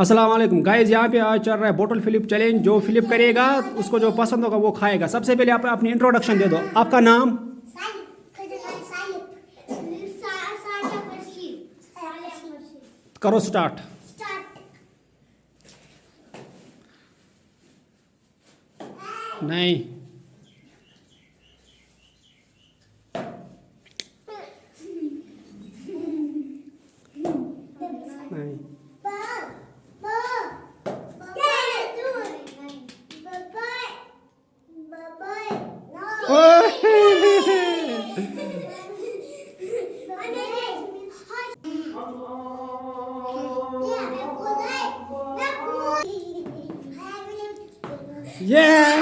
Aslam guys यहाँ पे आज चल रहा है बोटल फिलिप चैलेंज जो फिलिप करेगा, उसको जो पसंद होगा वो खाएगा। सबसे पहले आप अपनी इंट्रोडक्शन दे दो। आपका नाम? करो स्टार्ट नहीं। Yeah!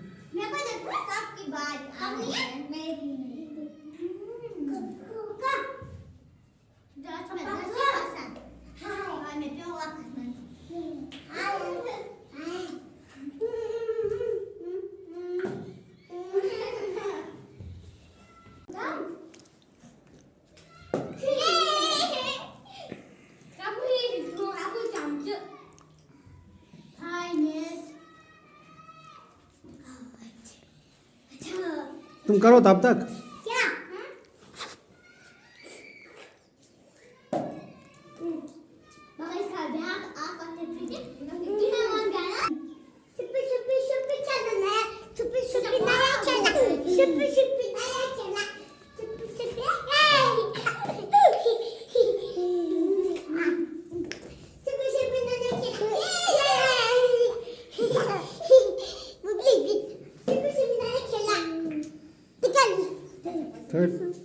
तुम करो तब तक। 是。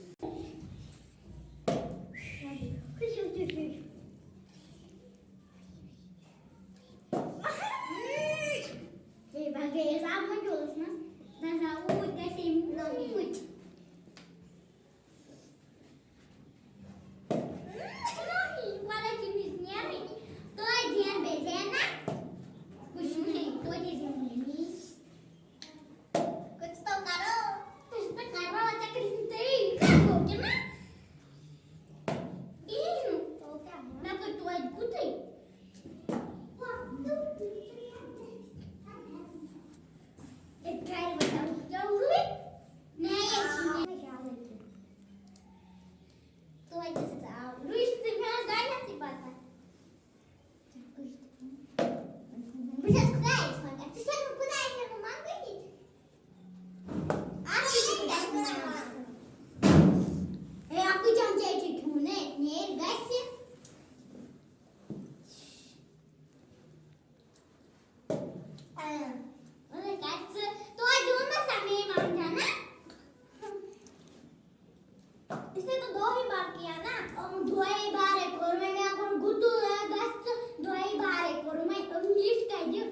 मैंने तो दो ही बार किया ना। और दो ही बार है और मैं मैं अपन गुटू है गस्त दो ही बार है और मैं। इंग्लिश का ये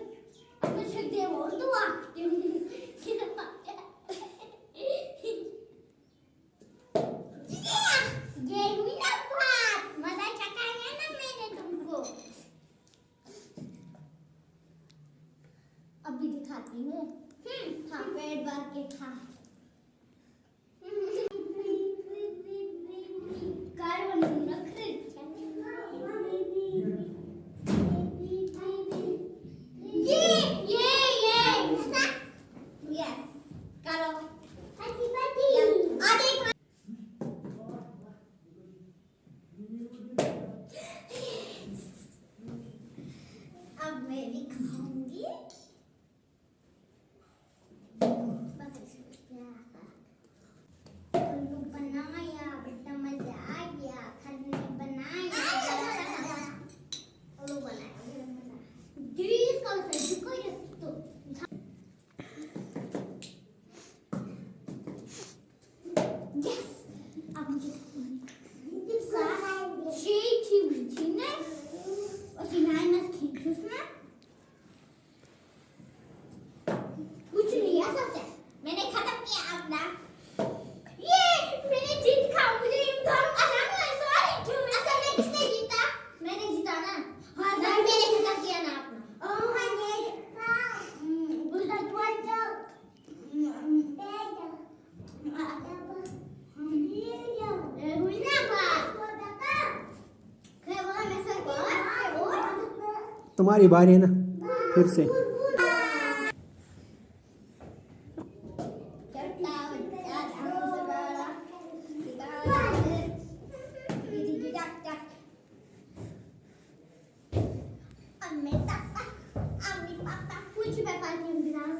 मैं शिक दे और दुआ ये अभी दिखाती हूँ। हम्म, हाँ पेट भर के खा तुम्हारी बारी है ना फिर से। कुछ व्यापार के इंतज़ार में आपको मैं